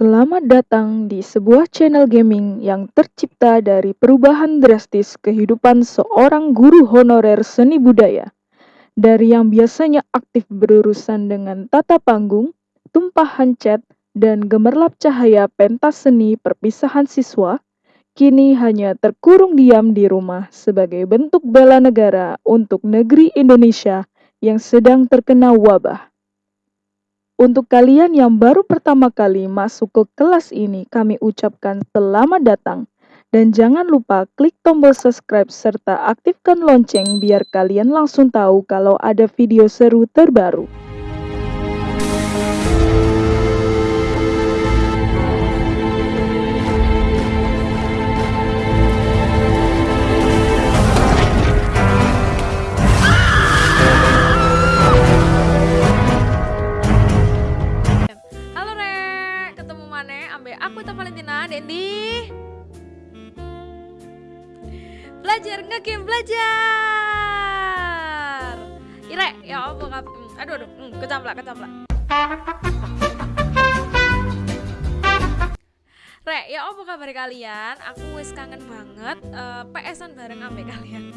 Selamat datang di sebuah channel gaming yang tercipta dari perubahan drastis kehidupan seorang guru honorer seni budaya. Dari yang biasanya aktif berurusan dengan tata panggung, tumpahan cat, dan gemerlap cahaya pentas seni perpisahan siswa, kini hanya terkurung diam di rumah sebagai bentuk bela negara untuk negeri Indonesia yang sedang terkena wabah. Untuk kalian yang baru pertama kali masuk ke kelas ini, kami ucapkan selamat datang. Dan jangan lupa klik tombol subscribe serta aktifkan lonceng biar kalian langsung tahu kalau ada video seru terbaru. Dendi. Belajar ngegame belajar. Ire, ya hmm, Aduh aduh, hmm, kecamplak kecamplak. Rek, ya apa kabar kalian? Aku wis kangen banget eh, PS-an bareng ambe kalian.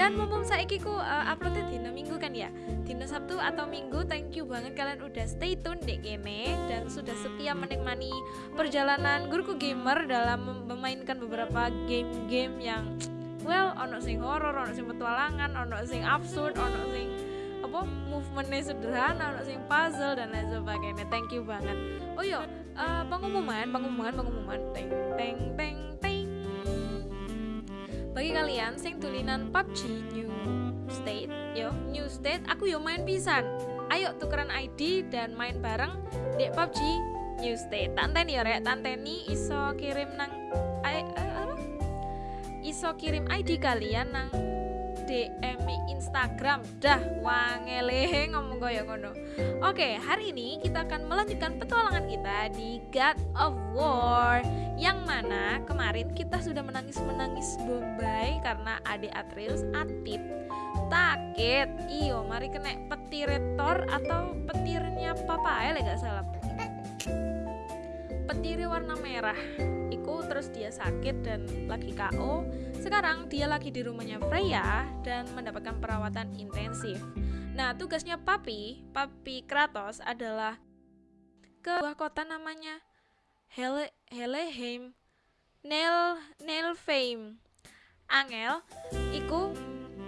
Dan mumpung saiki ku eh, uploadnya dina minggu kan ya Dina Sabtu atau Minggu Thank you banget kalian udah stay tune dek kene Dan sudah setia menikmati perjalanan guruku gamer Dalam mem- memainkan beberapa game-game yang Well, ono sing horror, ono sing petualangan, ono sing absurd, ono sing apa movementnya sederhana, ono sing puzzle dan lain sebagainya. Thank you banget. Oh yo, eh, pengumuman, pengumuman, pengumuman. Teng, teng, teng, teng. Bagi kalian sing tulinan PUBG New State, yo New State, aku yo main pisan. Ayo tukeran ID dan main bareng di PUBG New State. Tanteni ya rek, tanteni iso kirim nang I- eh, apa? Iso kirim ID kalian nang DM Instagram. Dah wangele ngomong koyo ngono. Oke, hari ini kita akan melanjutkan petualangan kita di God of War yang mana kemarin kita sudah menangis-menangis Bombay karena adik Atreus Atip. Takit. Iyo mari kena petir Thor atau petirnya papa ya gak salah. Petirnya warna merah. Iku terus dia sakit dan lagi KO sekarang dia lagi di rumahnya Freya dan mendapatkan perawatan intensif. Nah tugasnya Papi Papi Kratos adalah ke sebuah kota namanya Hele Helheim Nel Nelfheim. Angel iku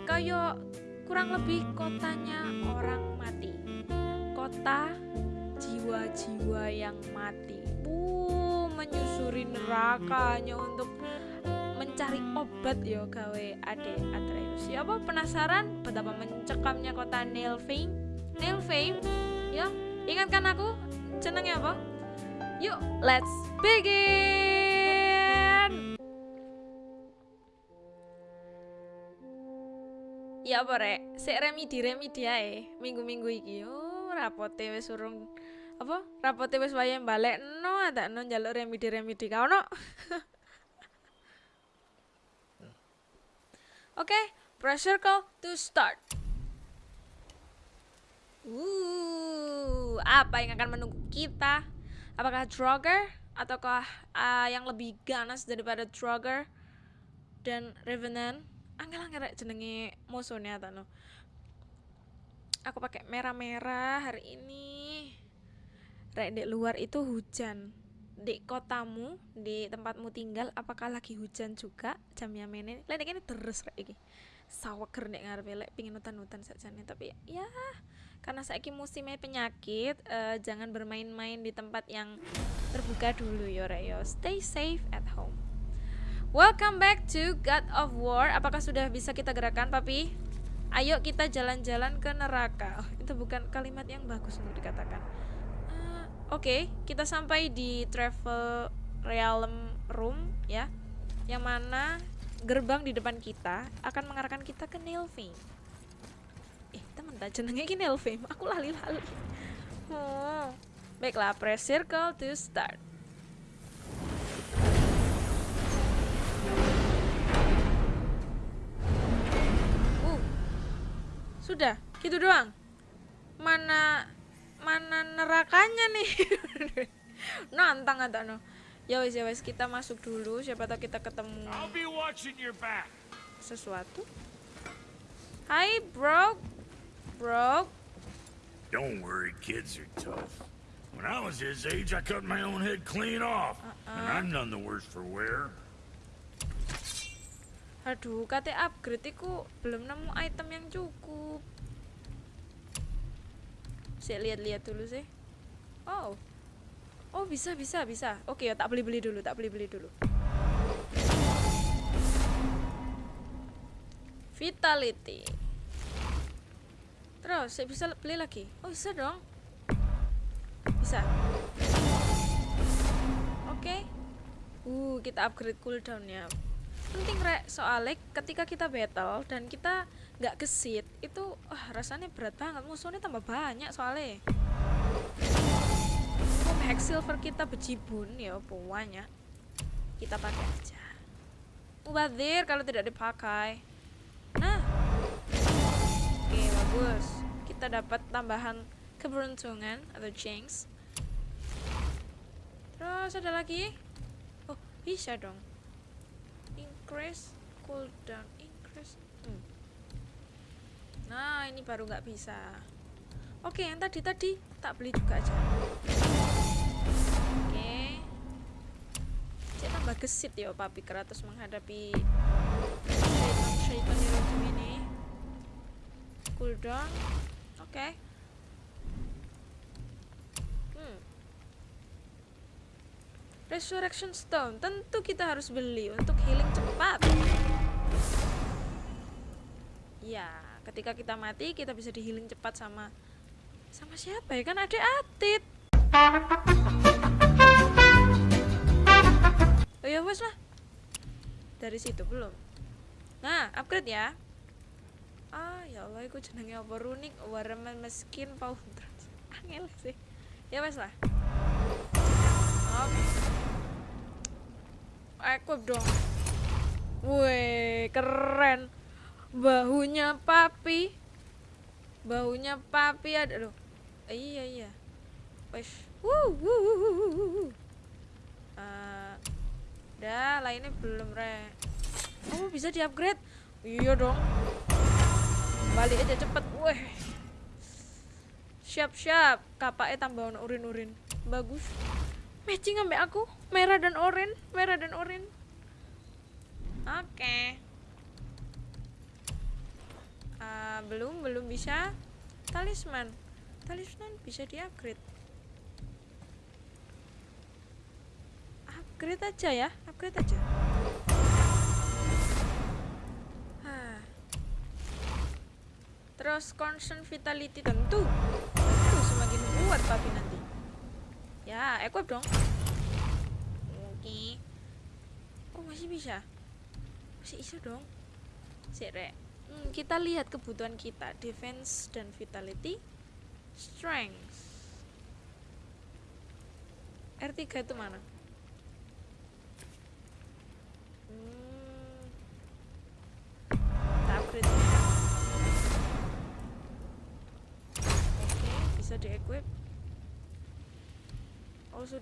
kayak kurang lebih kotanya orang mati. Kota jiwa-jiwa yang mati. Uh menyusuri neraka hanya untuk mencari obat yo gawe ade Atreus ya apa penasaran betapa mencekamnya kota Nelfheim Nelfheim ya ingatkan aku jenengnya apa yuk let's begin Ya apa rek, sik remedi remedi ae minggu-minggu iki. Oh, rapote wis urung apa? Rapote wis wayahe balekno adakno njaluk remedi remedi ka ono. Oke, press circle to start. Uh, apa yang akan menunggu kita? Apakah Draugr ataukah ah, yang lebih ganas daripada Draugr dan Revenant? Angel-angel jenenge musuhnya tak no. Aku pakai merah-merah hari ini. Rek di luar itu hujan. Di kotamu, di tempatmu tinggal, apakah lagi hujan juga jam yang ini? Lain ini terus rek iki. Saweker nek ngarepe lek pingin utan-utan sakjane tapi ya karena saiki musimnya penyakit eh, jangan bermain-main di tempat yang terbuka dulu yo rek yo. Stay safe at home. Welcome back to God of War. Apakah sudah bisa kita gerakan, Papi? Ayo kita jalan-jalan ke neraka. Oh, itu bukan kalimat yang bagus untuk dikatakan. Oke, kita sampai di travel realm room ya, yang mana gerbang di depan kita akan mengarahkan kita ke Nilfheim. Eh, teman tak jenenge iki Nilfheim. Aku lali-lali. Oh. Baiklah, press circle to start. Uh. Sudah, gitu doang. Mana mana nerakanya nih? nantang ada no ya wes ya wes kita masuk dulu siapa tahu kita ketemu sesuatu Hai bro bro Don't worry, kids are tough. When I was his age, I cut my own head clean off. And I'm none the worse for wear. aduh kate upgrade iku belum nemu item yang cukup saya lihat-lihat dulu sih. Oh oh bisa bisa bisa. Oke ya tak beli beli dulu tak beli beli dulu. Vitality. Terus saya bisa beli lagi? Oh bisa dong. Bisa. Oke. Uh kita upgrade cooldownnya penting rek. Soalnya ketika kita battle dan kita nggak gesit itu wah rasanya berat banget. Musuhnya tambah banyak soalnya. Oh, hack silver kita bejibun ya banyak kita pakai aja. Mubazir kalau tidak dipakai. Nah. Oke bagus. Kita dapat tambahan keberuntungan atau chance terus ada lagi? Oh bisa dong increase cooldown increase hmm. nah ini baru nggak bisa. Oke yang tadi tadi tak beli juga aja. Oke. Cek tambah gesit ya papi keratus menghadapi syaitan syaitan ini cooldown oke. hmm. Resurrection Stone tentu kita harus beli untuk healing cepat. Ya, ketika kita mati kita bisa di healing cepat sama sama siapa ya kan ada Atit. Oh ya wes lah. Dari situ belum. Nah, upgrade ya. Ah, ya Allah, iku jenenge apa runik warman meskin pau Angel sih. Ya wes lah. Oke. Equip dong. Wih, keren. Bahunya papi. Bahunya papi ada loh. Eh, iya iya. Wes. Wuh, wuh, wuh, wuh, wuh. Eh, dah, lainnya belum re. Oh, bisa di-upgrade. Iya dong. Balik aja cepet. Weh. Siap-siap. Kapaknya tambah urin-urin. Bagus matching ambek aku. Merah dan oranye merah dan oranye oke. Ah, belum belum bisa. Talisman. Talisman bisa di upgrade upgrade aja ya upgrade aja. Hah. terus constant vitality tentu. Tentu semakin kuat papi nanti Ya, equip dong. Oke. Oh, masih bisa. Masih bisa dong. Sik, Rek. Hmm, kita lihat kebutuhan kita, defense dan vitality, strength. R3 itu mana?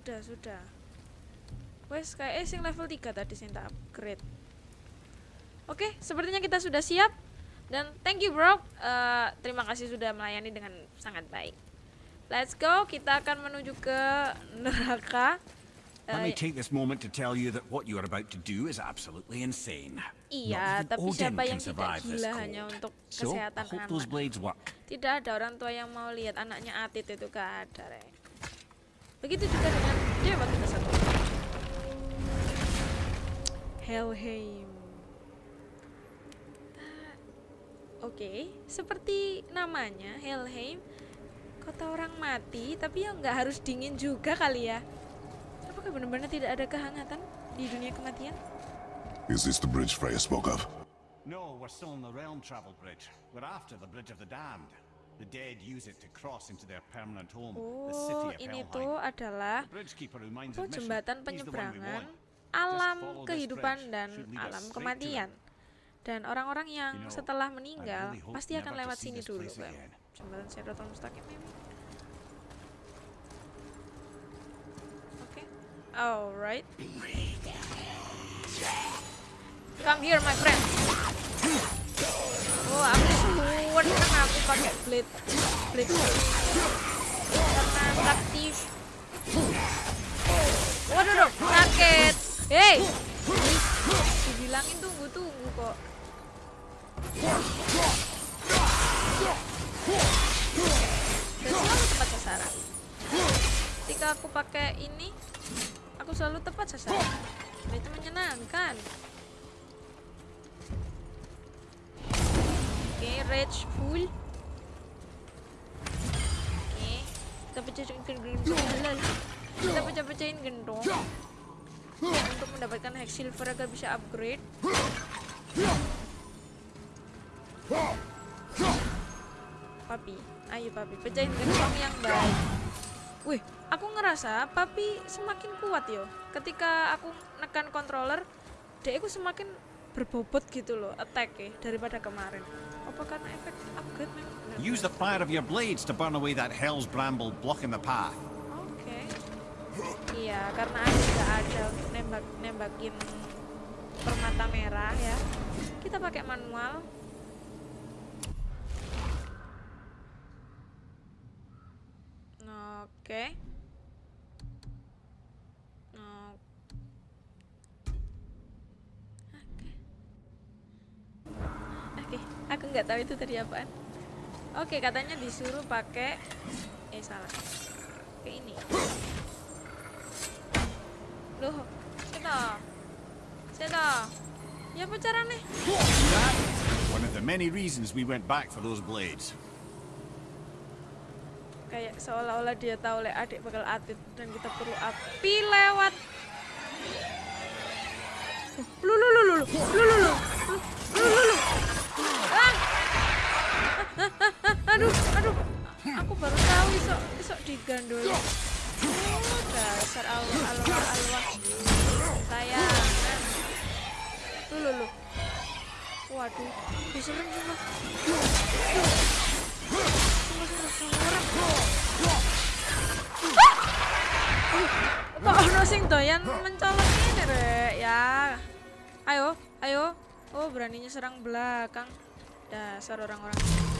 Sudah sudah. Wes kayak sing level 3 tadi sing tak upgrade. Oke, sepertinya kita sudah siap dan thank you bro. Eh, terima kasih sudah melayani dengan sangat baik. Let's go, kita akan menuju ke neraka. Let me Eh, take this moment to tell you that what you are about to do is absolutely insane. Iya, tapi siapa yang tidak gila hanya untuk kesehatan anak. Tidak ada orang tua yang mau lihat anaknya Atit itu gak ada. Begitu juga dengan dewa kita satu. Helheim. Ah, Oke, seperti namanya Helheim, kota orang mati, tapi ya nggak harus dingin juga kali ya. Apakah benar-benar tidak ada kehangatan di dunia kematian? Is this the bridge Freya spoke of? No, we're still on the realm travel bridge. We're after the bridge of the damned. The dead use it to cross into their permanent home, the oh, city of ini tuh adalah oh, jembatan penyeberangan alam kehidupan dan alam kematian. Dan orang-orang yang setelah meninggal pasti akan lewat sini dulu, Jembatan Sidratul Mustaqim ini. Oke. Okay. Alright. Come here, my friend. Oh, aku suwun kan aku pakai blade blade karena aktif. Waduh dong, sakit. Hey, dibilangin tunggu tunggu kok. Dan selalu tepat sasaran. Ketika aku pakai ini, aku selalu tepat sasaran. Dan itu menyenangkan. Oke, rage full. Oke, kita pecahin gendong. Kita pecah-pecahin gendong. Untuk mendapatkan hex silver agar bisa upgrade. Papi, ayo papi, pecahin gentong yang baik. Wih, aku ngerasa papi semakin kuat yo. Ketika aku nekan controller, dia aku semakin berbobot gitu loh attack ya daripada kemarin. Apa karena efek upgrade memang? benar? Use the fire of your blades to burn away that hell's bramble blocking the path. Oke. Iya, karena aku nggak ada untuk nembak nembakin permata merah ya. Kita pakai manual. Oke. Oke. Oke, aku nggak tahu itu tadi apaan. Oke, katanya disuruh pakai eh salah. Kayak ini. Loh, kita. Kita. Ya apa caranya? One of the many reasons we went back for those blades. Kayak seolah-olah dia tahu le adik bakal atit dan kita perlu api lewat. Lu lu lu lu lu lu lu lu lu lu lu. Ah! Aduh, aduh. Aku baru tahu isok isok digandol. Dasar alwah alwah alwah. Sayang. Lu lu lu. Waduh, diserem semua. Kok ono sing doyan mencolok ini rek ya. Ayo, ayo. Oh, beraninya serang belakang. Dasar orang-orang.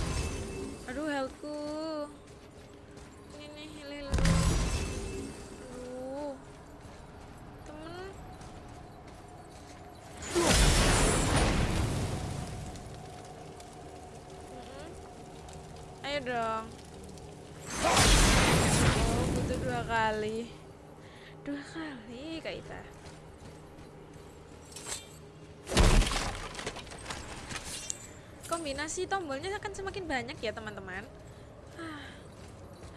Aduh, healthku. Ini nih, heal heal. Aduh. Temen. Mm-mm. Ayo dong. Oh, butuh dua kali. Dua kali, Kak Ita. Kombinasi tombolnya akan semakin banyak ya, teman-teman. Ah,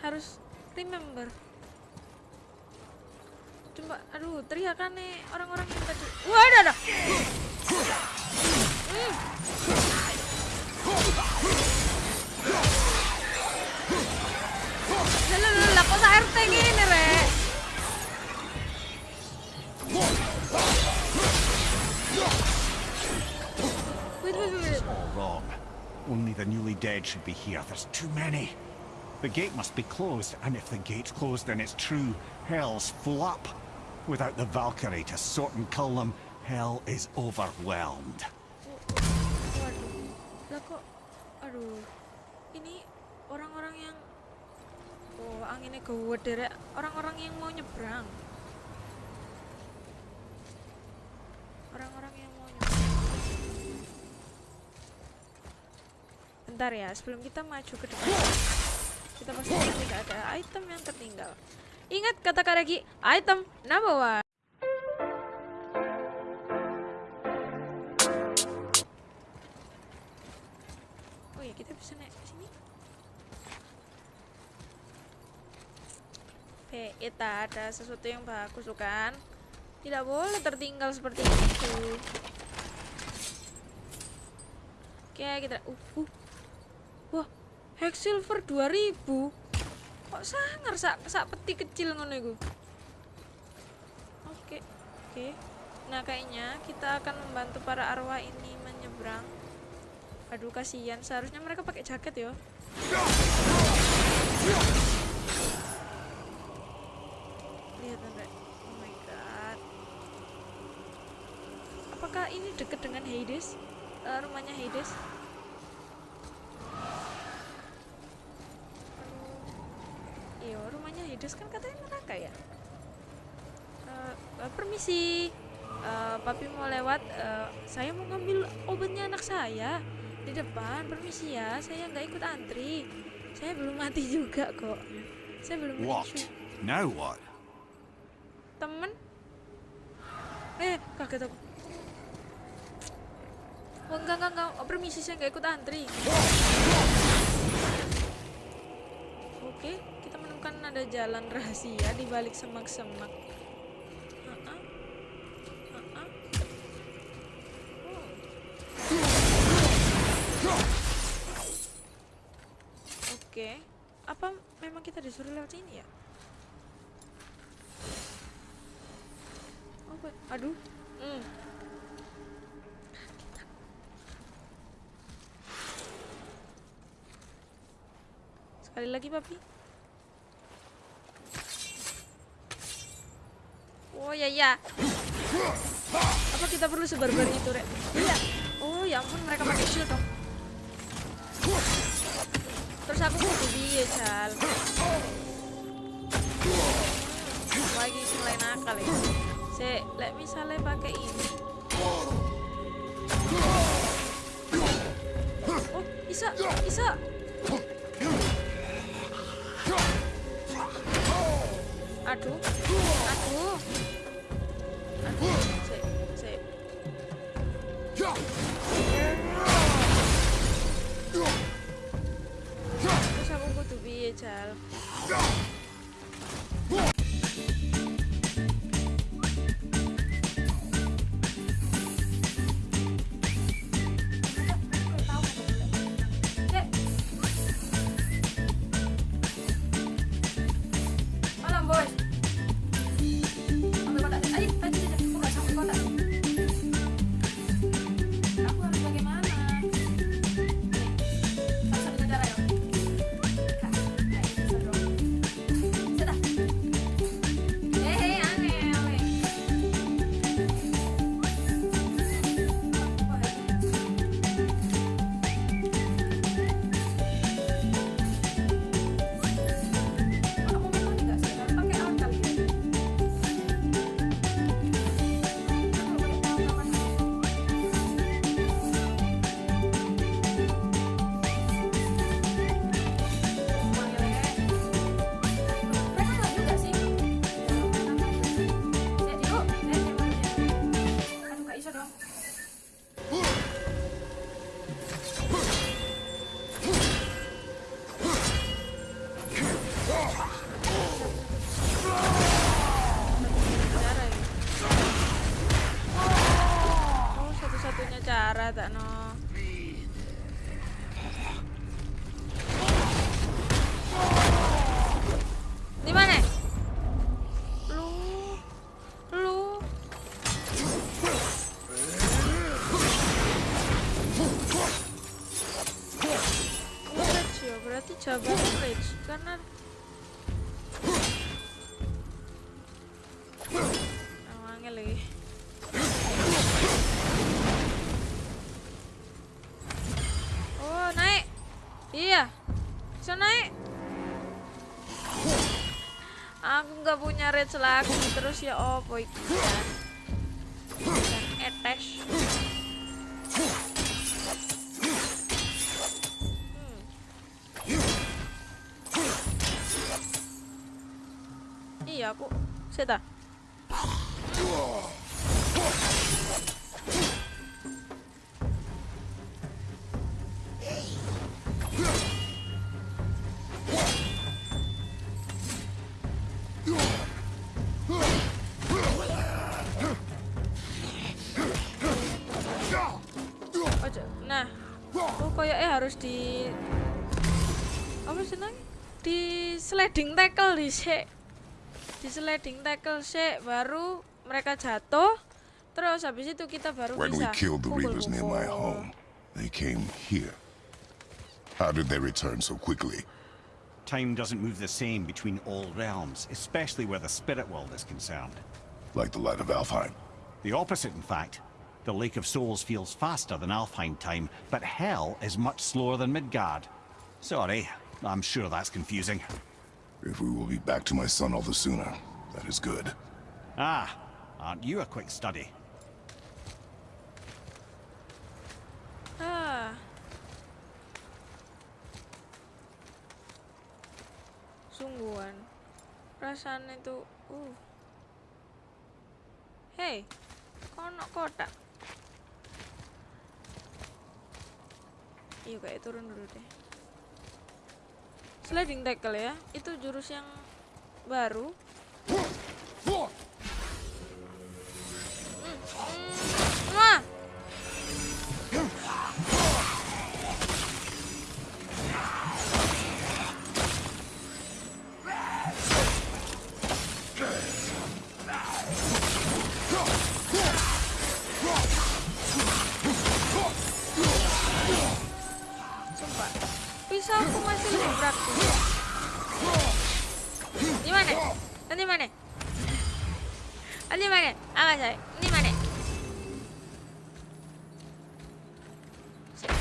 harus remember. Coba, aduh, teriakan nih orang-orang yang tadi. Wah, ada, ada. Hmm. Lah, lah, lah, kok RT gini, Rek? Wait, wait, wait. Only the newly dead should be here. There's too many. The gate must be closed, and if the gate's closed, then it's true. Hell's full up. Without the Valkyrie to sort and cull them, hell is overwhelmed. Ini orang-orang yang, oh anginnya orang-orang yang mau nyebrang, orang-orang yang Bentar ya, sebelum kita maju ke depan, kita pastikan tidak ada item yang tertinggal. Ingat kata Karagi, item number one. Oh ya kita bisa naik ke sini. Kita ada sesuatu yang bagus kan? Tidak boleh tertinggal seperti itu. Oke, kita uh, uh hex silver 2000 kok sangar sak sak peti kecil ngono iku? Oke oke. Nah kayaknya kita akan membantu para arwah ini menyeberang. Aduh kasihan. Seharusnya mereka pakai jaket ya. lihat enggak oh my god. Apakah ini dekat dengan Hades? Uh, rumahnya Hades? Hades kan katanya neraka ya. Eh, eh, permisi, Eh, papi mau lewat. Eh, saya mau ngambil obatnya anak saya di depan. Permisi ya, saya nggak ikut antri. Saya belum mati juga kok. Saya belum What? mati. Now what? Temen? Eh, kaget aku. Oh, enggak, enggak, enggak. Oh, permisi, saya nggak ikut antri. Oke, menemukan ada jalan rahasia di balik semak-semak. Oke, apa memang kita disuruh lewat sini ya? Oh, aduh. Hmm. Sekali lagi, papi. Oh ya ya. Apa kita perlu sebar-bar itu, Rek? Iya. Oh ya ampun, mereka pakai shield dong. Terus aku butuh dia, Cal. Lagi mulai nakal ya. Se, lek misalnya pakai ini. Oh, bisa, bisa. Aduh, aduh, aduh, se, se. Terus aku butuh piye, lagi terus ya opo itu kan. Harus di apa sih nang? Di sliding tackle di di sliding tackle sih baru mereka jatuh terus habis itu kita baru When we bisa killed the Reavers near my home, they came here. How did they return so quickly? Time doesn't move the same between all realms, especially where the spirit world is concerned. Like the light of Alfheim? The opposite, in fact. The Lake of Souls feels faster than Alfheim time, but Hell is much slower than Midgard. Sorry, I'm sure that's confusing. If we will be back to my son all the sooner, that is good. Ah, aren't you a quick study? Ah. Sungguhan. Perasaan itu uh. Hei, kono kotak. Iya kayak turun dulu deh. Sliding tackle ya, itu jurus yang baru. Hmm, hmm, Pisauku masih praktis. Di mana? Mana? Ah, Di mana? Saya. Di mana?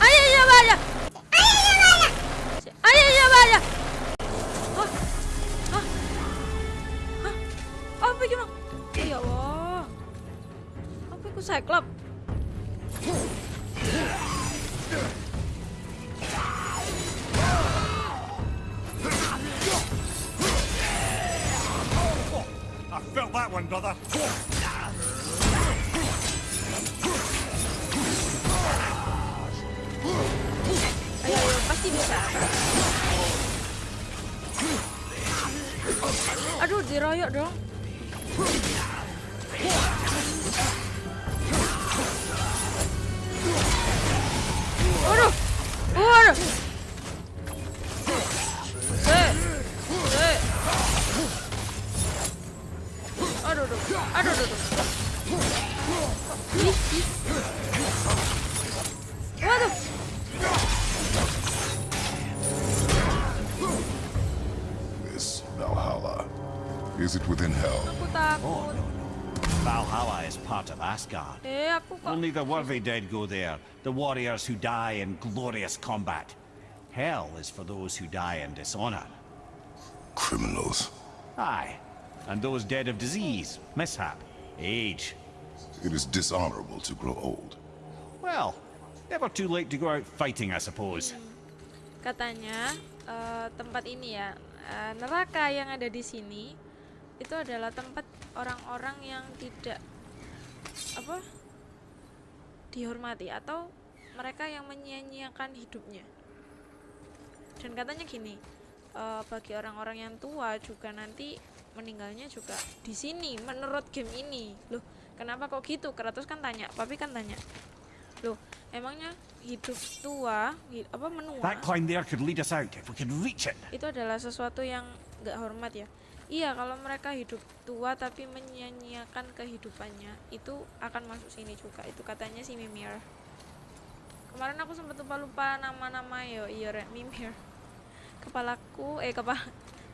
Ayo. Ayo. Ayo? Apa gimana? Ya Allah. Apa itu Cyclops? I felt that one, brother. Ayo, ayo, pasti bisa. Aduh, diroyok dong. Waduh, waduh. Aduh. Ih, ih. This Valhalla. Is it within hell? Oh, no, no. Valhalla is part of Asgard. Only the worthy dead go there, the warriors who die in glorious combat. Hell is for those who die in dishonor. Criminals. Aye, and those dead of disease, mishap, age. It is dishonorable to grow old. Well, never too late to go out fighting, I suppose. katanya eh, tempat ini ya eh, neraka yang ada di sini itu adalah tempat orang-orang yang tidak apa dihormati atau mereka yang menyia-nyiakan hidupnya dan katanya gini eh, bagi orang-orang yang tua juga nanti meninggalnya juga di sini menurut game ini. Loh kenapa kok gitu? Kratos kan tanya papi kan tanya. Loh emangnya hidup tua apa menua? That climb there could lead us out if we could reach it. itu adalah sesuatu yang nggak hormat ya. Iya kalau mereka hidup tua tapi menyia-nyiakan kehidupannya itu akan masuk sini juga. Itu katanya si Mimir. Kemarin aku sempat lupa lupa nama-nama yo iya Rek, Mimir. Kepalaku eh kepala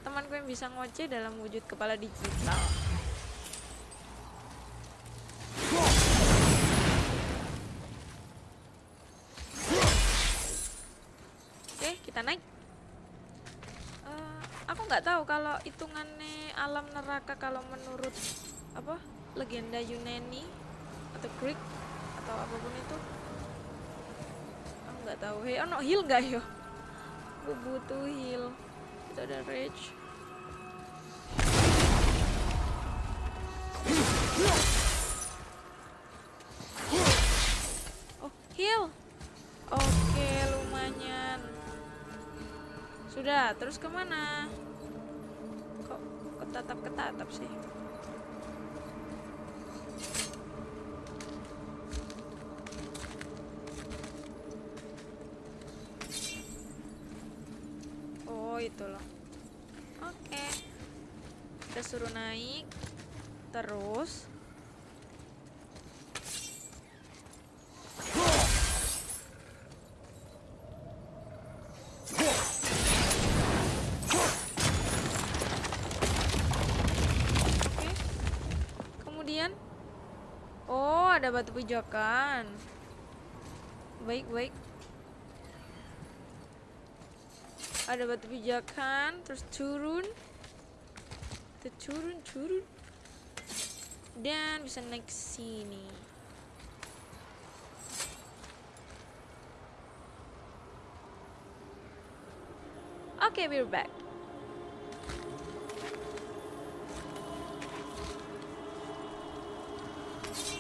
temanku yang bisa ngoceh dalam wujud kepala digital Oke, kita naik. Eh, aku nggak tahu kalau hitungannya alam neraka kalau menurut apa legenda Yunani atau Greek atau apa pun itu. Aku nggak tahu. Hei, ono heal nggak yo? Aku butuh heal. Itu ada rage. Oh, heal. Oke, lumayan. Sudah, terus ke mana? Kok ketatap-ketatap sih? Oh, itu loh. Oke. Kita suruh naik. Terus. Kemudian Oh, ada batu pijakan. Baik, baik. Ada batu pijakan, terus turun. Turun, turun. Dan bisa naik ke sini. Oke, we're back.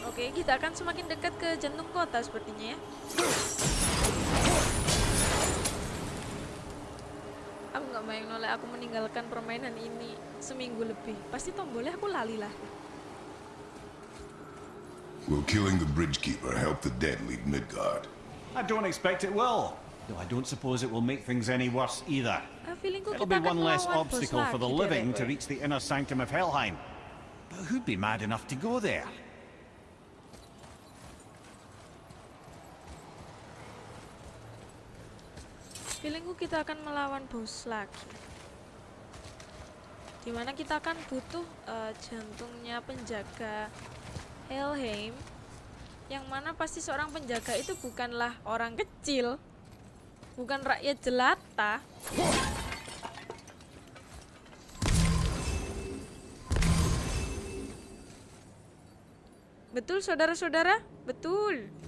Oke, kita akan semakin dekat ke jantung kota sepertinya ya. Aku nggak aku meninggalkan permainan ini seminggu lebih. Pasti tombolnya aku lali lah. Will killing the bridgekeeper help the dead leave Midgard? I don't expect it will. Though I don't suppose it will make things any worse either. It'll be one less obstacle for the living to reach the inner sanctum of Helheim. But who'd be mad enough to go there? Feelingku kita akan melawan bos lagi. Di mana kita akan butuh eh, jantungnya penjaga Helheim. Yang mana pasti seorang penjaga itu bukanlah orang kecil. Bukan rakyat jelata. Betul saudara-saudara? Betul.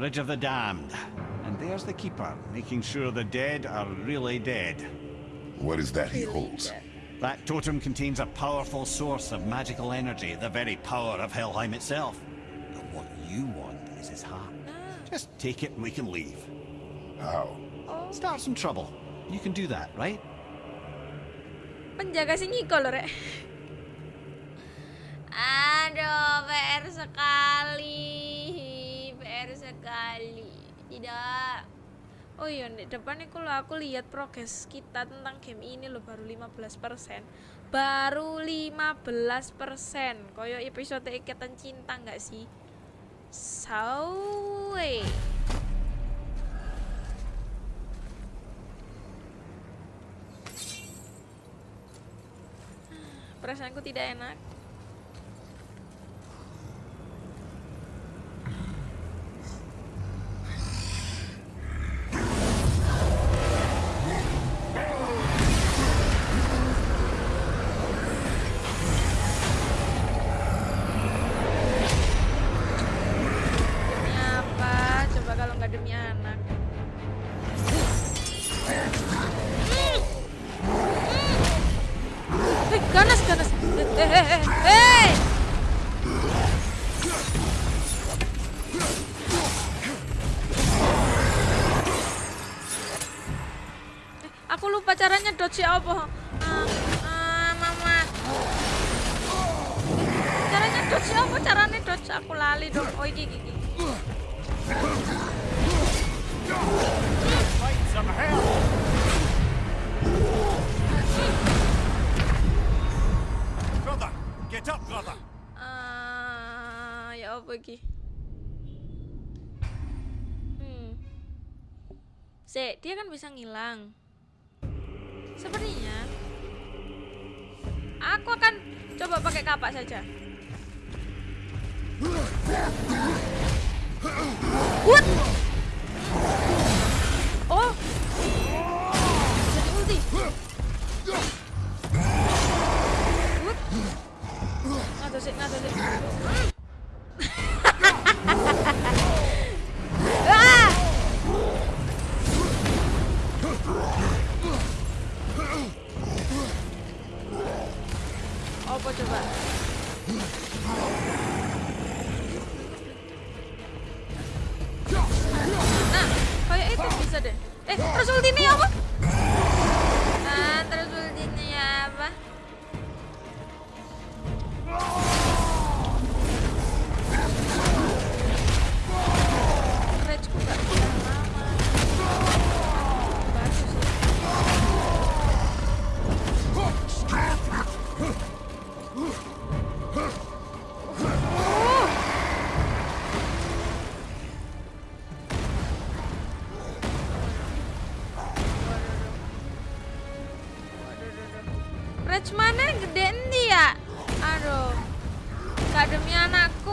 Bridge of the Damned. And there's the Keeper, making sure the dead are really dead. What is that he holds? That totem contains a powerful source of magical energy, the very power of Helheim itself. But what you want is his heart. Just take it and we can leave. How? Start some trouble. You can do that, right? penjaga si Niko loh rek aduh PR sekali PR sekali. Tidak. Oh iya di depan itu loh aku lihat progres kita tentang game ini loh baru 15% baru 15% koyo episode ikatan cinta nggak sih? Sawe. Perasaanku tidak enak nggak demi anak. Eh, ganas, ganas. Eh, eh, eh, Aku lupa caranya dodge apa? Ah, ah, mama. Caranya dodge apa? Caranya dodge aku lali dong. Oh iki iki. Ah, ya apa iki? Hmm. Sek, dia kan bisa ngilang. Sepertinya aku akan coba pakai kapak saja. What? Ngato sih, ngato sih. Ah!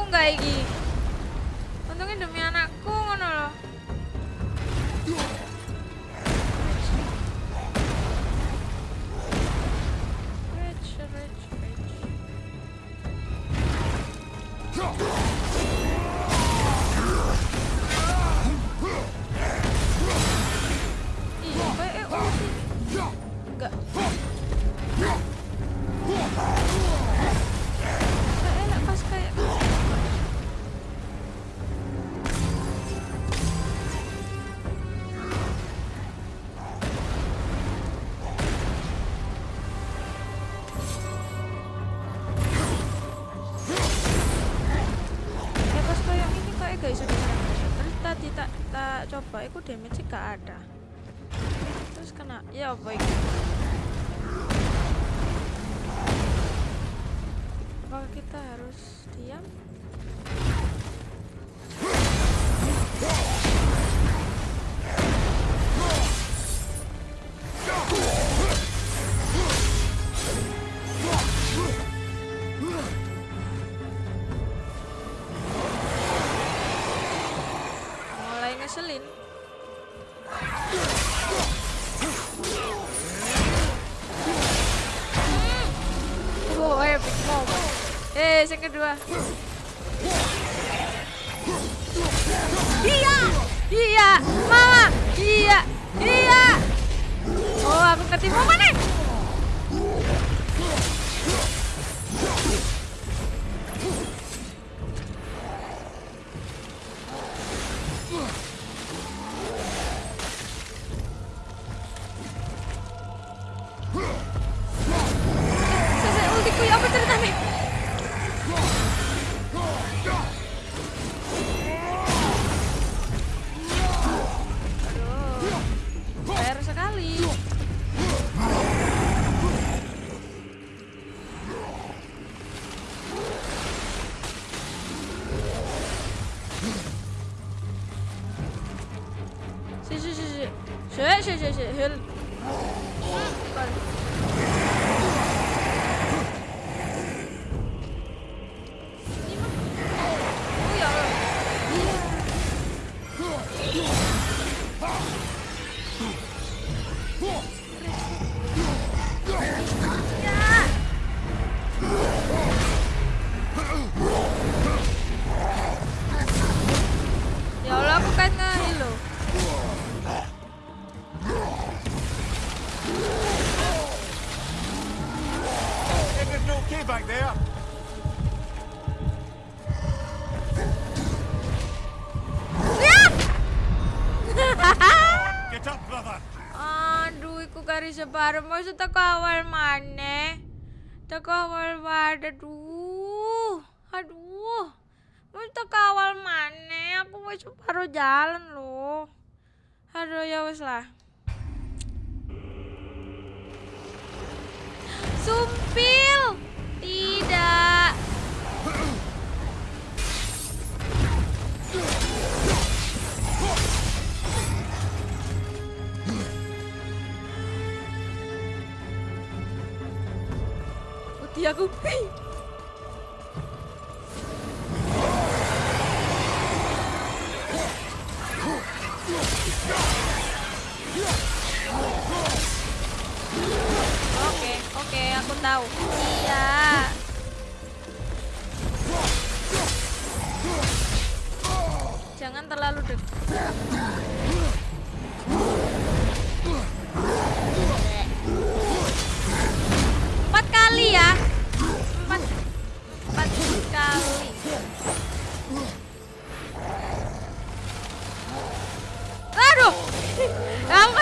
nggak iki untungnya demi anakku ngeselin oh eh big mom eh yang kedua. para mo sa takawan man eh. Aduh. Ya aku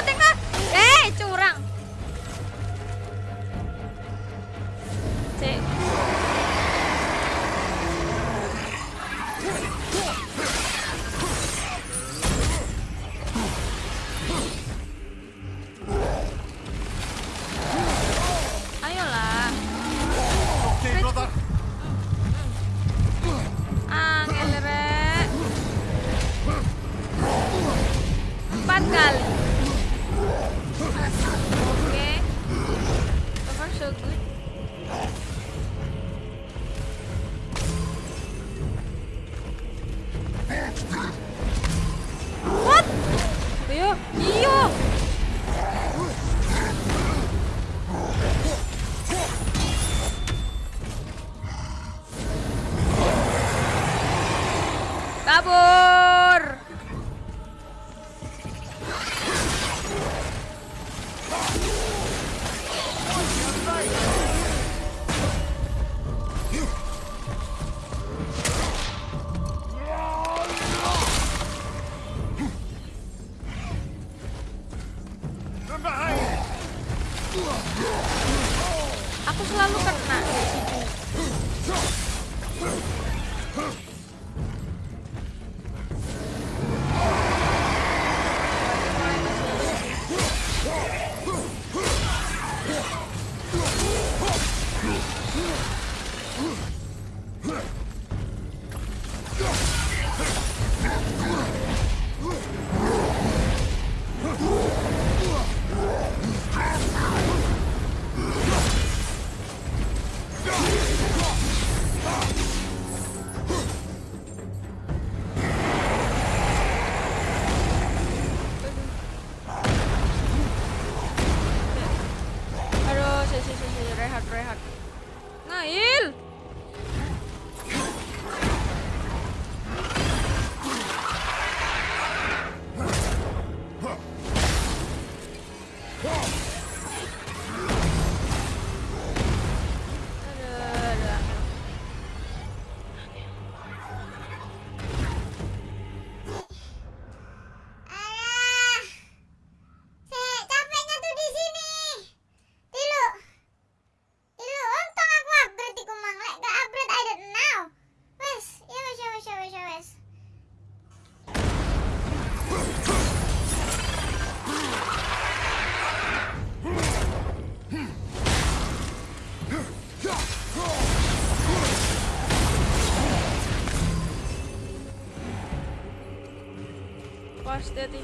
Pasti hati.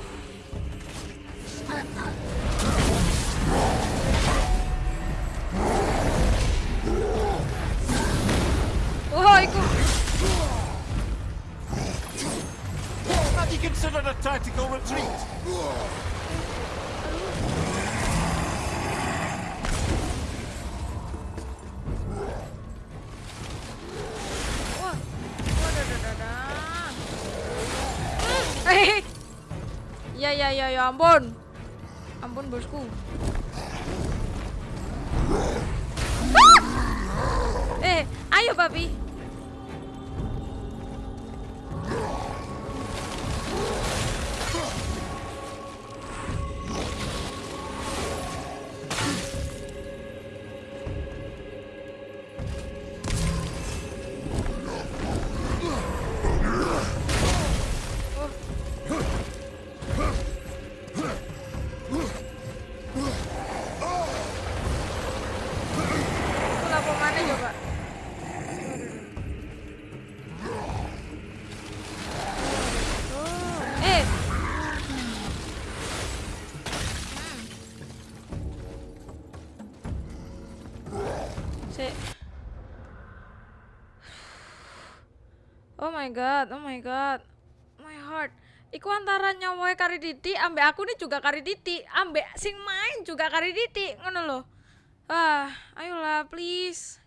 Oh, iku. Had you considered a tactical retreat? Ya, Si. Oh my god, oh my god. My heart. Iku antara nyawoe kari diti ambek aku nih juga kari diti, ambek sing main juga kari diti, ngono loh. Ah, ayolah please.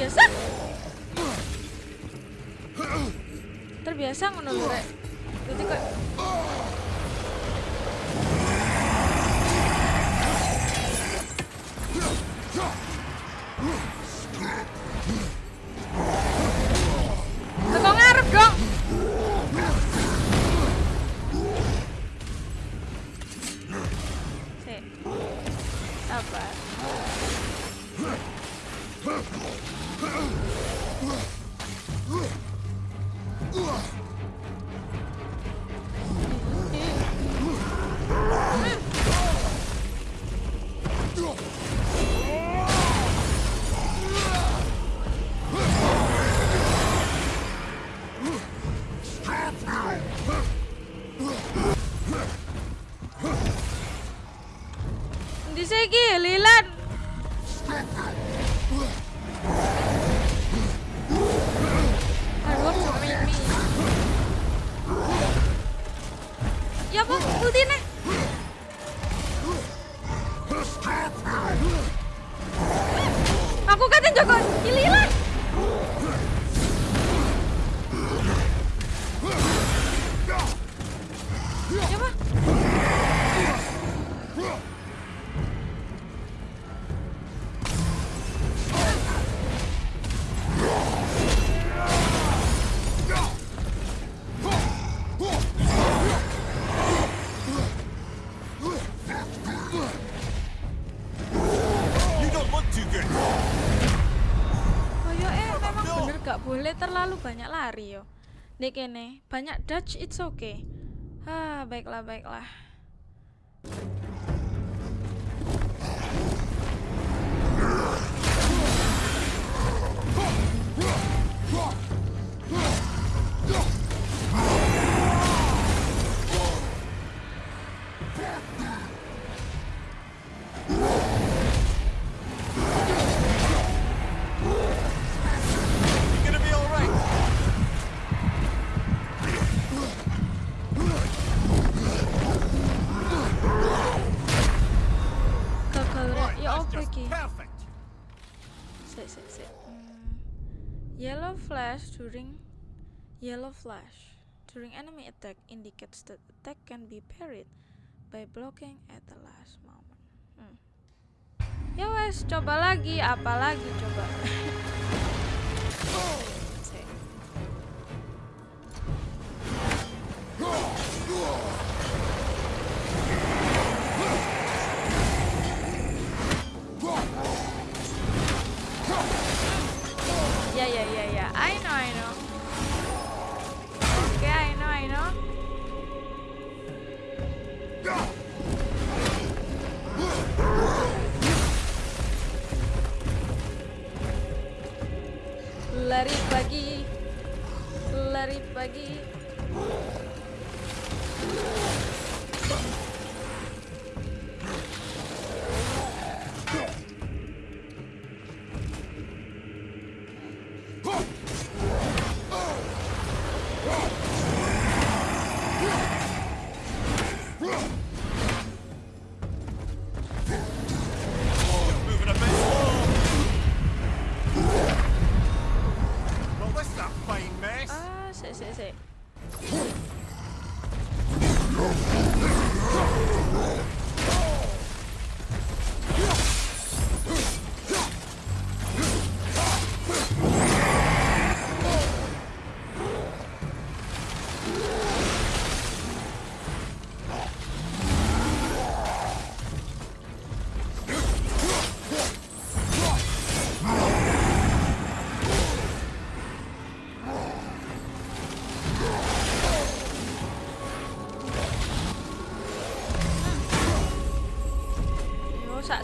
Terbiasa. Terbiasa ngono lho, Rek. Jadi kayak boleh terlalu banyak lari yo. Nek kene banyak dodge it's okay. Ah baiklah baiklah. Yellow flash during enemy attack indicates that attack can be parried by blocking at the last moment. Hmm. Ya wes, coba lagi, apa lagi coba? Ya ya ya ya, I know I know. Oke, I know I know. Lari pagi, lari pagi.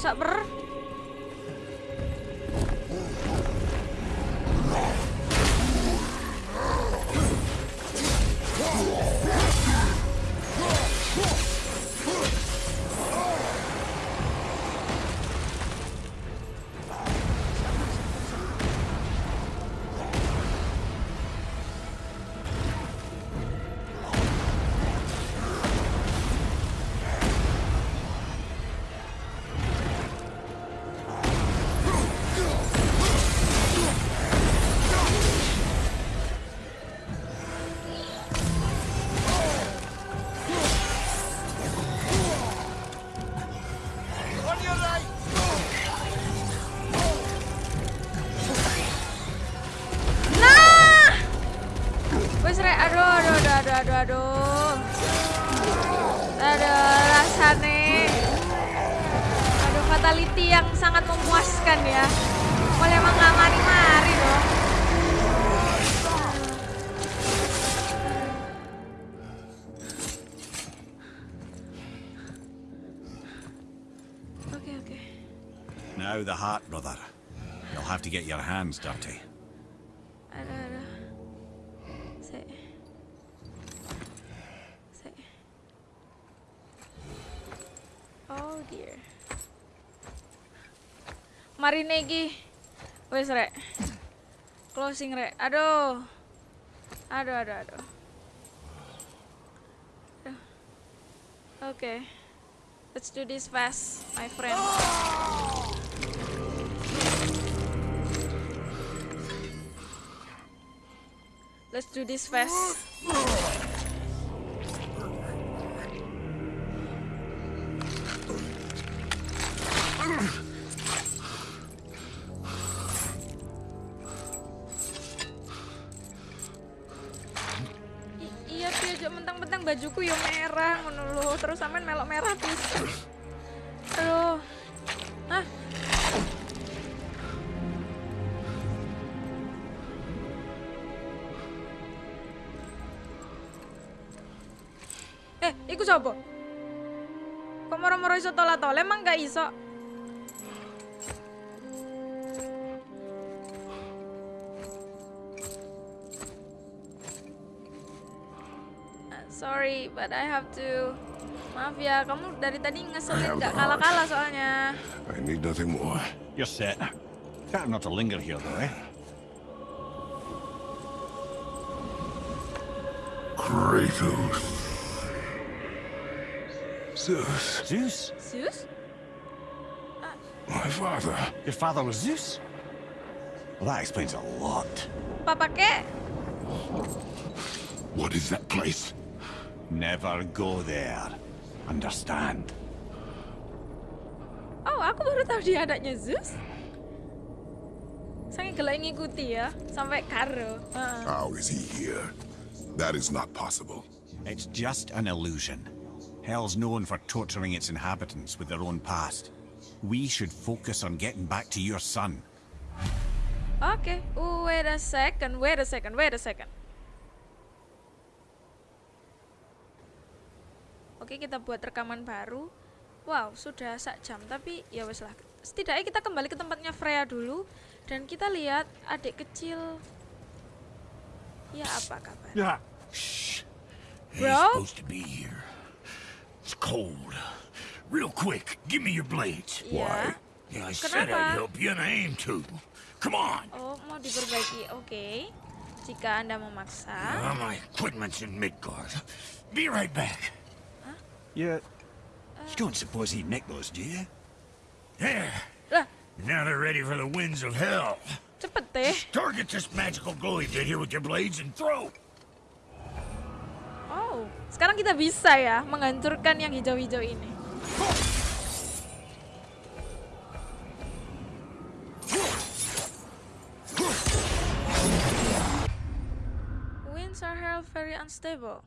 Yo sak Now the heart, brother. You'll have to get your hands dirty. Aduh, aduh. Sik. Sik. Oh dear. Mari negi. Wes rek. Closing rek. Aduh. Aduh, aduh, aduh. Aduh. Oke. Let's do this fast, my friend. Oh! Let's do this fast. Oh. Iso? Uh, Sorry, but I have to. Maaf ya, kamu dari tadi ngeselin gak kalah-kalah soalnya. I need nothing more. You're set. Better not to linger here, though, eh? Kratos. Zeus, Zeus? Zeus? My father. Your father was Zeus? Well, that explains a lot. Papa kek? What is that place? Never go there. Understand? Oh, aku baru tahu dia adanya Zeus. Saya gelap ngikuti ya, sampai Karo. Heeh. How is he here? That is not possible. It's just an illusion. Hell's known for torturing its inhabitants with their own past. We should focus on getting back to your son. Oke, wait a second, wait a second, wait a second. Oke, kita buat rekaman baru. Wow, sudah sak jam, tapi ya wes lah. Setidaknya kita kembali ke tempatnya Freya dulu dan kita lihat adik kecil. Ya apa kabar? Yeah. Shh. Bro? He's supposed to be here. It's cold. Real quick, give me your blades. Ya. Yeah, I said? I'd help you and I aim to. Come on. Oh, mau diperbaiki. Oke. Jika Anda memaksa. Uh, my equipment's in Midgard. Be right back. You... You don't suppose he nicked those, do you? There. Lah, Now they're ready for the winds of hell. cepet deh. Target this magical glowy bit here with your blades and throw. Oh, sekarang kita bisa ya menghancurkan yang hijau-hijau ini. Winds are held very unstable.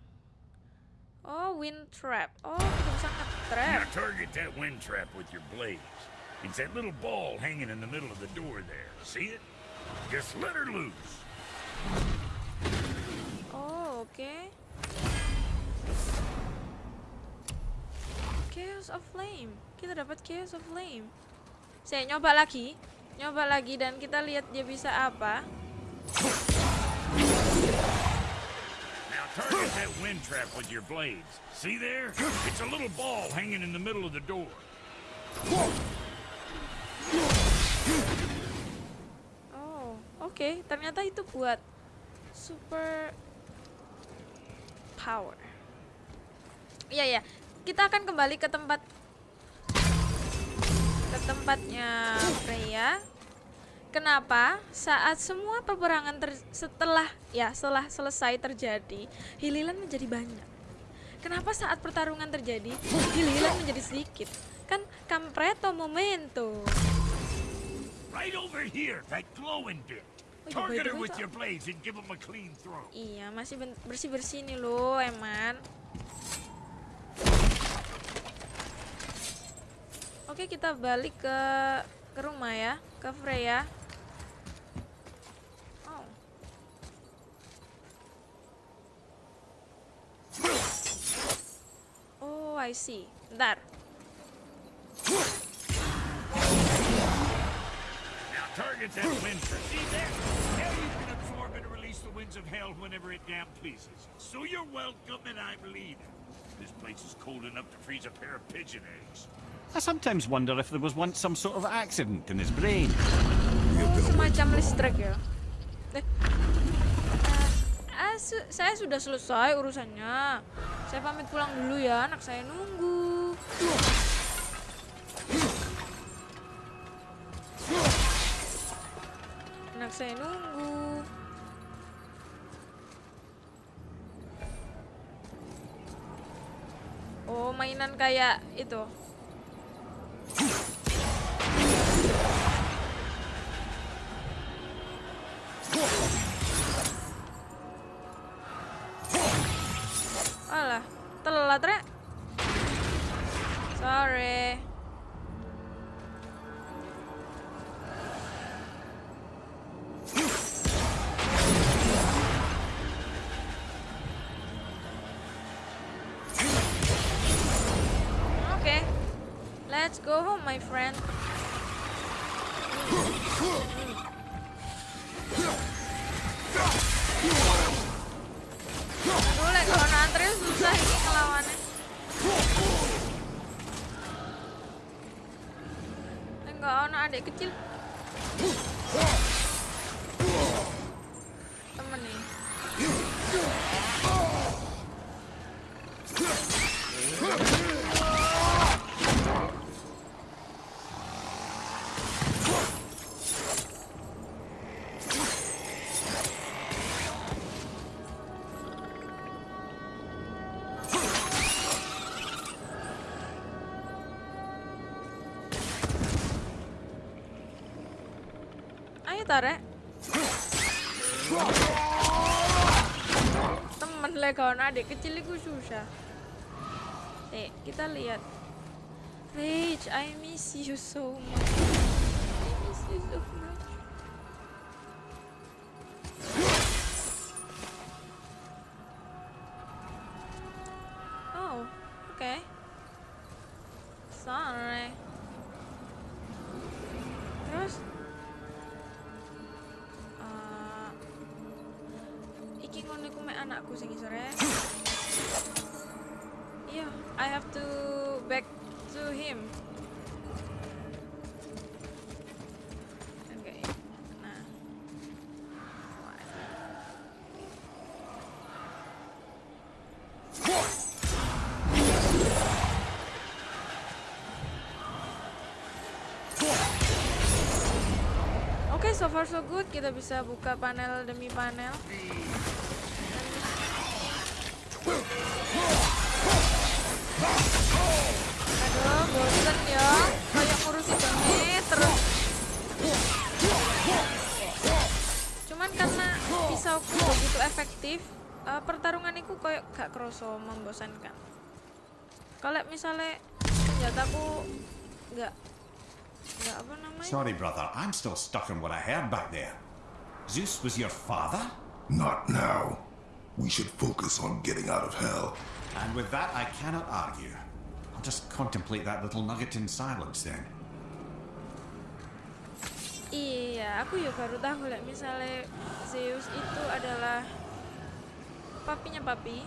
Oh, wind trap. Oh, kita bisa Now target that wind trap with your blades. It's that little ball hanging in the middle of the door there. See it? Just let her loose. Oh, oke. Chaos of Flame. Kita dapat Chaos of Flame. Saya nyoba lagi. Nyoba lagi dan kita lihat dia bisa apa. Now target that wind trap with your blades. See there? It's a little ball hanging in the middle of the door. Oh, oke. Ternyata itu buat super power. Iya ya. Kita akan kembali ke tempat ke tempatnya Freya. Kenapa? Saat semua peperangan ter- setelah ya setelah selesai terjadi, hililan menjadi banyak. Kenapa saat pertarungan terjadi, hililan menjadi sedikit? Kan kampreto momento. Right over here, that glowing bit. Iya, Target by the her way, with Kak. your blades and give him a clean throw. Iya, masih bersih bersih nih loh, Eman. Oke, kita balik ke ke rumah ya, ke Freya. Oh. Oh, I see. Bentar. Of hell whenever it damn pleases. So you're welcome and I'm leaving. This place is cold enough to freeze a pair of pigeon eggs. I sometimes wonder if there was once some sort of accident in his brain. Oh, semacam listrik ya. Eh. Ah, su- saya sudah selesai urusannya. Saya pamit pulang dulu ya, anak saya nunggu. Anak saya nunggu. Oh, mainan kayak itu. My friend. Aduh, kalau antri susah ini ngelawannya. Enggak ono adik kecil. Ayo tarik. Temen legon adik kecil itu susah. Eh, kita lihat. Rage, I miss you so much. Anakku sing isore. Iya, I have to back to him. Nah. So far so good. Kita bisa buka panel demi panel. Bosen ya. Kayak ngurusin ini terus. Cuman karena pisauku begitu efektif, eh, pertarungan itu kayak gak kroso membosankan. Kalau misalnya senjataku nggak nggak apa namanya? Sorry, brother. I'm still stuck on what I heard back there. Zeus was your father? Not now. We should focus on getting out of hell. And with that, I cannot argue. I'll just contemplate that little nugget in silence then. Iya, aku ya baru tahu lah misalnya Zeus itu adalah papinya papi.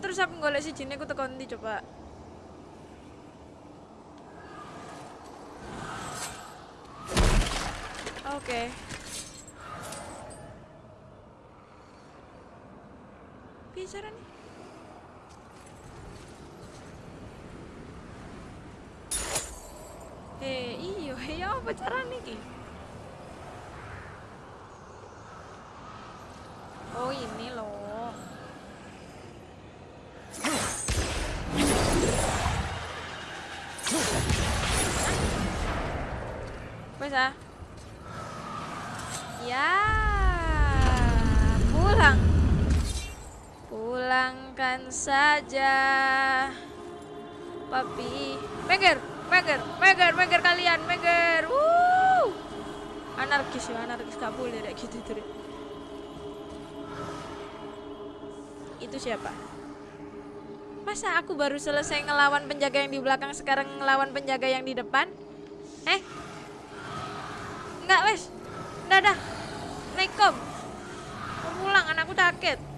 Terus aku golek si aku tekan ndi coba? Oke. Bicara nih. Eh, iyo, ya apa caranya ki? Oh ini loh. Ah. Ya, pulang. Pulangkan saja. Papi. Meger, meger, meger, meger kalian, meger. Wuh. Anarkis ya, anarkis gak boleh kayak gitu. Itu siapa? Masa aku baru selesai ngelawan penjaga yang di belakang sekarang ngelawan penjaga yang di depan? Eh? Enggak, wes. Udah, dah. Assalamualaikum. Mau pulang, anakku sakit.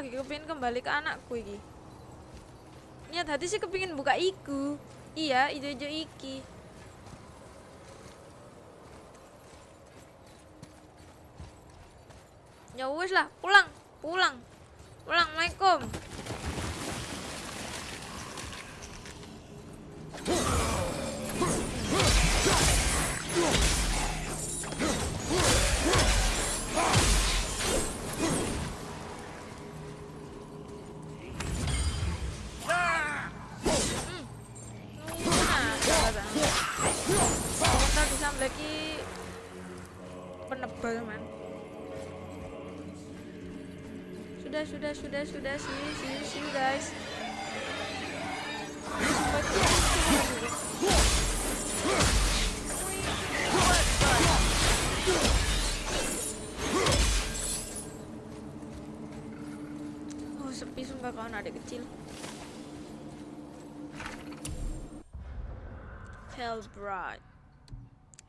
Lagi kepingin kembali ke anakku iki. Niat hati sih kepingin buka iku. Iya, ijo-ijo iki. Ya wes lah, pulang. Pulang, Sudah, sudah, see you, see guys. Oh, sepi sumpah kawan adik kecil. Hellbride,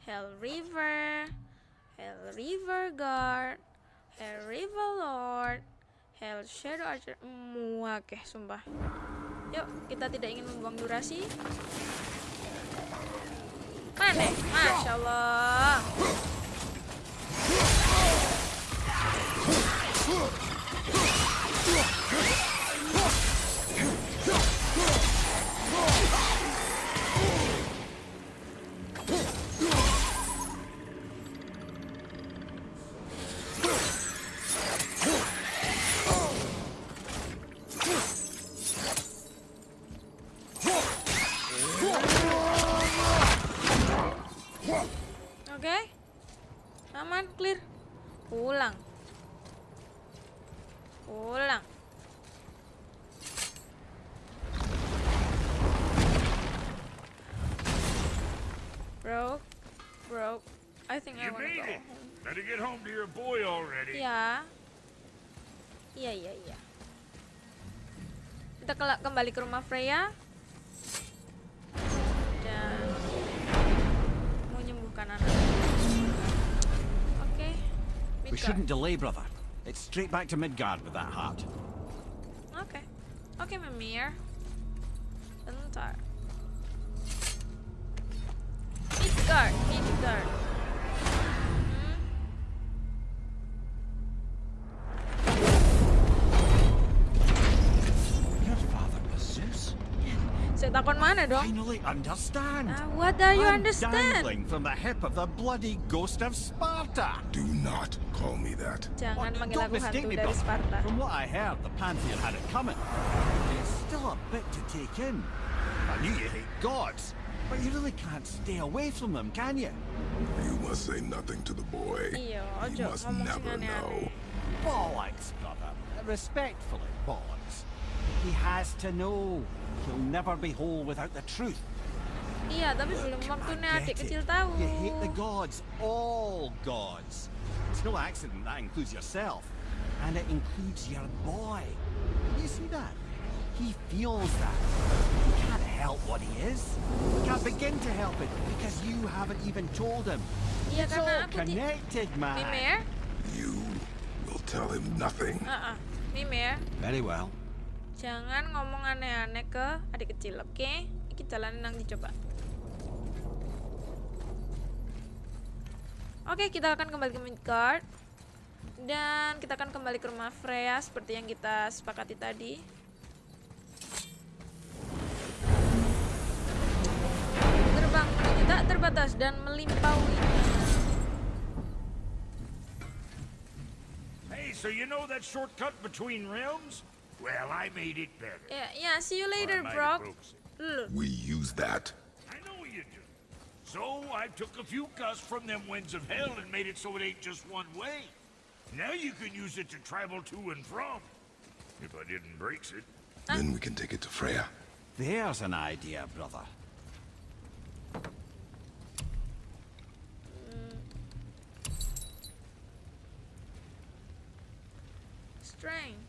Hell River, Hell River Guard, Hell River Lord, Hell Shadow Archer, muak ya sumpah. Yuk, kita tidak ingin membuang durasi. Mana? Masya Allah. Kembali ke rumah Freya. Dan mau nyembuhkan anak. Oke. We Midgard. shouldn't delay, brother. It's straight back to Midgard with that heart. Oke. Oke, Mimir. Takon mana dong? Finally understand. Ah, what do you I'm understand? dangling from the hip of the bloody ghost of Sparta. Do not call me that. Jangan Oh, don't mistake me, dari. Sparta. From what I heard, the Pantheon had it coming. It's still a bit to take in. I knew you hate gods, but you really can't stay away from them, can you? You must say nothing to the boy. Iya, He must never know. aneh-aneh. Bollocks, brother. Respectfully, bollocks. He has to know. He'll never be whole without the truth. Iya, tapi belum waktunya I adik get kecil it. tahu. You hate the gods, all gods. It's no accident that includes yourself. And it includes your boy. You see that? He feels that. He can't help what he is. He can't begin to help it because you haven't even told him. Iya, It's all connected, man. Mimir? You will tell him nothing. Ah. Mimir, Very well. Jangan ngomong aneh-aneh ke adik kecil, oke? Iki jalanin nanti coba. Oke, kita akan kembali ke Midgard. Dan kita akan kembali ke rumah Freya seperti yang kita sepakati tadi. Terbang menuju tak terbatas dan melimpauinya. Hey, so you know that shortcut between realms? Well, I made it better. Yeah, yeah, see you later, Brock. We use that. I know you do. So I took a few cuss from them winds of hell and made it so it ain't just one way. Now you can use it to travel to and from. If I didn't break it. Then we can take it to Freya. There's an idea, brother. Mm. strange.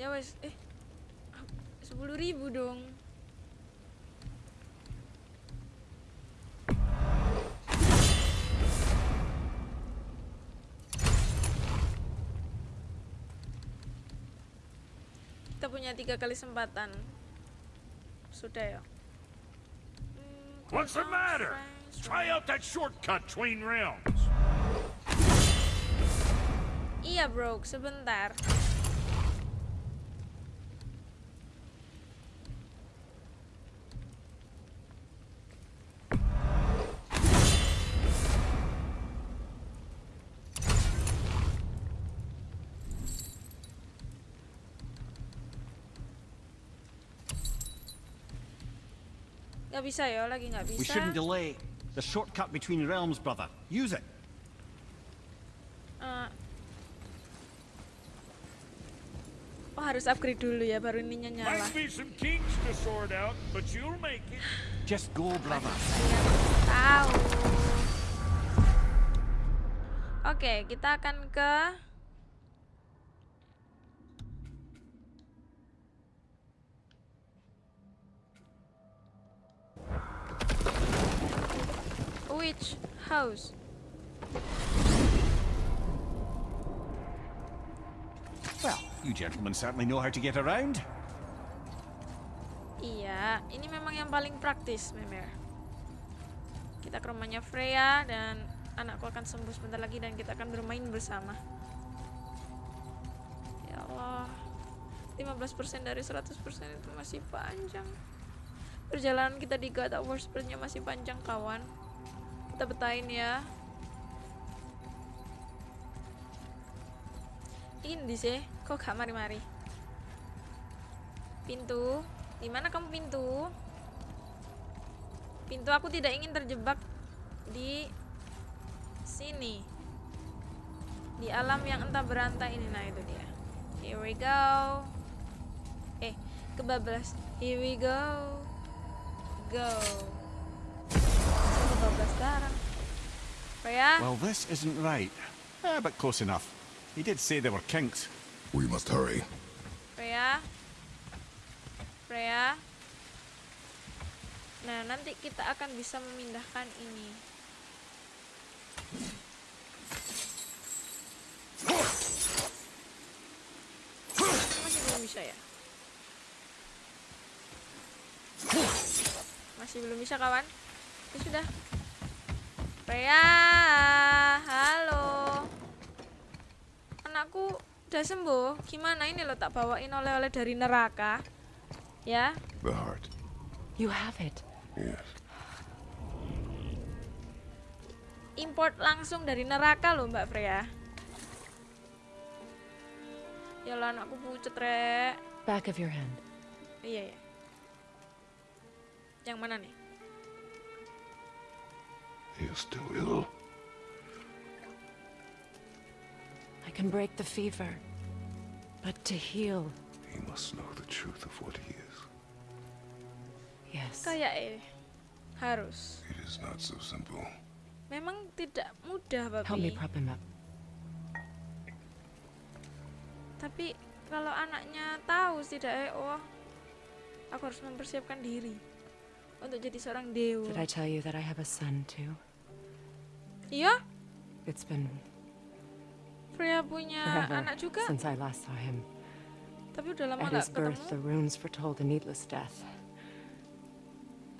Ya wes, eh sepuluh ribu dong. Kita punya tiga kali kesempatan. Sudah ya. Hmm, What's the cooldown, matter? Try out that shortcut between realms. Iya bro, sebentar. Gak bisa ya, lagi nggak We bisa. shouldn't delay. The shortcut between realms, brother. Use it. Eh. Oh harus upgrade dulu ya, baru ininya nyala. Might be some kinks to sort out, but you'll make it. Just go, brother. tahu. Oke, kita akan ke Which house? Well, you gentlemen certainly know how to get around. Iya, ini memang yang paling praktis, Memer. Kita ke rumahnya Freya dan anakku akan sembuh sebentar lagi dan kita akan bermain bersama. Ya Allah. 15% dari 100% itu masih panjang. Perjalanan kita di God of War sepertinya masih panjang, kawan. Kita betain ya. Ini sih, kok gak mari-mari? Pintu, di mana kamu pintu? Pintu aku tidak ingin terjebak di sini. Di alam yang entah berantai ini nah itu dia. Here we go. Eh, kebablas. Here we go. Go. Well, this isn't right. Ah, but close enough. He did say there were kinks. We must hurry. Freya. Freya. Nah, nanti kita akan bisa memindahkan ini. Masih belum bisa ya? Masih belum bisa kawan? Ya sudah. Freya, halo. Anakku udah sembuh. Gimana ini lo tak bawain oleh-oleh dari neraka? Ya, The heart. You have it. Yes. import langsung dari neraka loh Mbak Freya. Ya lah anakku pucet rek. Back of your hand. Iya ya. Yang mana nih? He is still ill. I can break the fever. But to heal, He must know the truth of what he is. yes. Kayak eh harus. It is not so simple. Memang tidak mudah Help me prop him up. Tapi kalau anaknya tahu setidaknya oh aku harus mempersiapkan diri untuk jadi seorang dewa. Did I tell you that I have a son too? Iya, It's been Freya punya anak juga, since I last saw him. tapi udah lama At his birth, the runes foretold a needless death.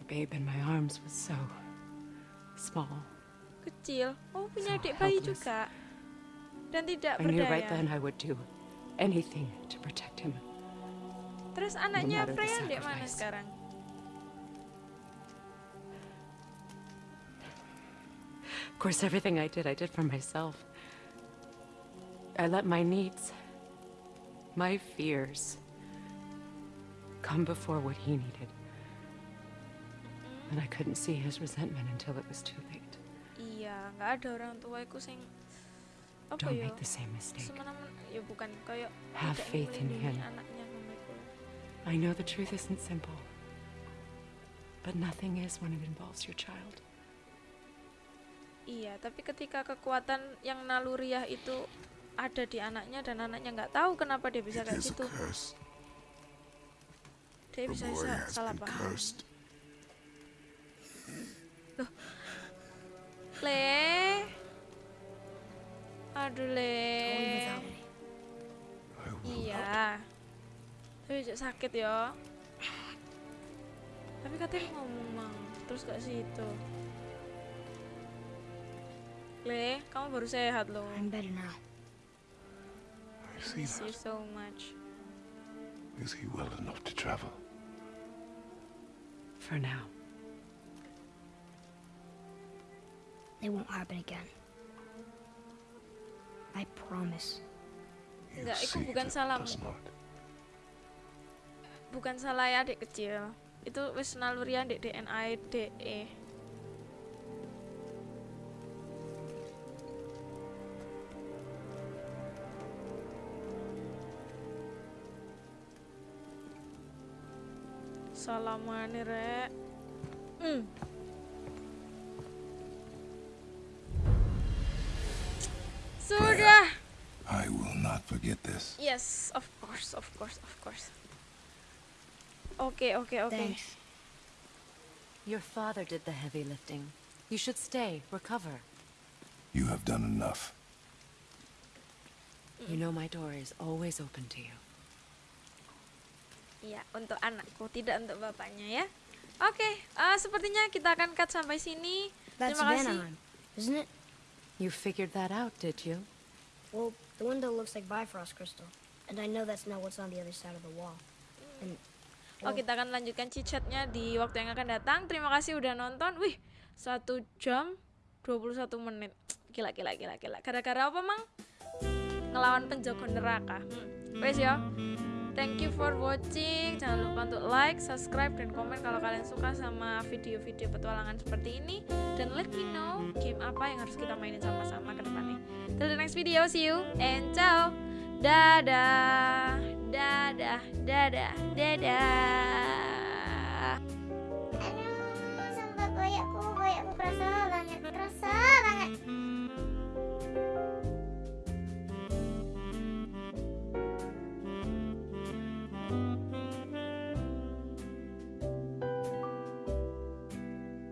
The babe in my arms was so small. Kecil. Oh punya So adik bayi juga. Dan tidak I knew right then I would do anything to protect him. Terus anaknya Freya di mana sekarang? Course, everything I did, I did for myself. I let my needs, my fears, come before what he needed. And I couldn't see his resentment until it was too late. Iya, nggak ada orang tuaku sing apa Don't make the same mistake. Ya bukan kayak Have faith in him. I know the truth isn't simple, but nothing is when it involves your child. Iya tapi ketika kekuatan yang naluriah itu ada di anaknya dan anaknya nggak tahu kenapa dia bisa kayak gitu. dia bisa boy sa- has salah paham. cursed. le. Aduh le. I will iya. tapi juga sakit ya tapi katanya ngomong. Mang terus gak sih itu le kamu baru sehat loh I'm better now. I see miss you so much Is he well enough to travel? For now. It won't happen again. I promise. Enggak, itu bukan not. bukan salah ya adik kecil itu wis nalurian di DNA DE salamane rek hmm. sudah I will not forget this. yes of course of course of course Okay, okay, okay. Thanks. Your father did the heavy lifting. You should stay, recover. You have done enough. You know my door is always open to you. Iya, untuk anakku, tidak untuk bapaknya ya. Oke, eh, sepertinya kita akan cut sampai sini. That's Terima kasih. Vanaheim, isn't it? You figured that out, did you? Well, the window looks like Bifrost crystal, and I know that's not what's on the other side of the wall. And Oh, kita akan lanjutkan cicatnya di waktu yang akan datang. Terima kasih udah nonton. Wih, satu jam 21 menit. Gila, gila, gila, gila. Gara-gara apa, Mang? Ngelawan penjaga neraka. Hmm. Wes ya. Thank you for watching. Jangan lupa untuk like, subscribe, dan komen kalau kalian suka sama video-video petualangan seperti ini. Dan let me know game apa yang harus kita mainin sama-sama ke depannya. Till the next video, see you and ciao. Dadah, dadah, dadah, dadah. Aduh, sumpah koyakku, koyakku kerasa banget, kerasa banget.